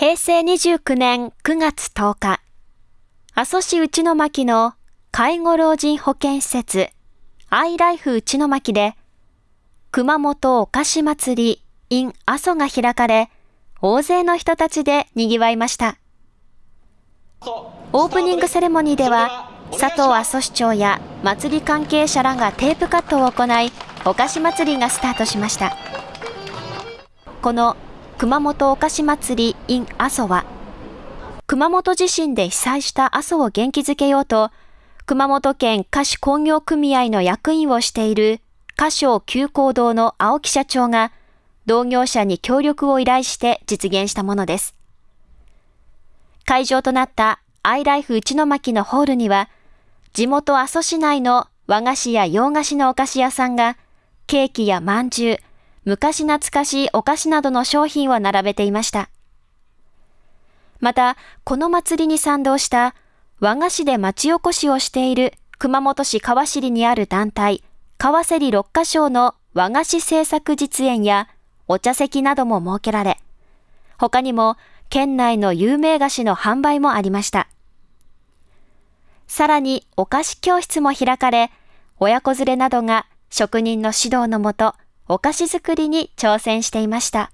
平成29年9月10日、阿蘇市内巻の介護老人保健施設、アイライフ内巻で、熊本お菓子祭り in 阿蘇が開かれ、大勢の人たちで賑わいました。オープニングセレモニーでは、佐藤阿蘇市長や祭り関係者らがテープカットを行い、お菓子祭りがスタートしました。この熊本お菓子祭り in 阿蘇は、熊本地震で被災した阿蘇を元気づけようと、熊本県菓子工業組合の役員をしている菓商急行堂の青木社長が、同業者に協力を依頼して実現したものです。会場となったアイライフ内巻のホールには、地元阿蘇市内の和菓子や洋菓子のお菓子屋さんが、ケーキやまんじゅう、昔懐かしいお菓子などの商品を並べていました。また、この祭りに賛同した和菓子で町おこしをしている熊本市川尻にある団体、川芹六花賞の和菓子製作実演やお茶席なども設けられ、他にも県内の有名菓子の販売もありました。さらにお菓子教室も開かれ、親子連れなどが職人の指導のもと、お菓子作りに挑戦していました。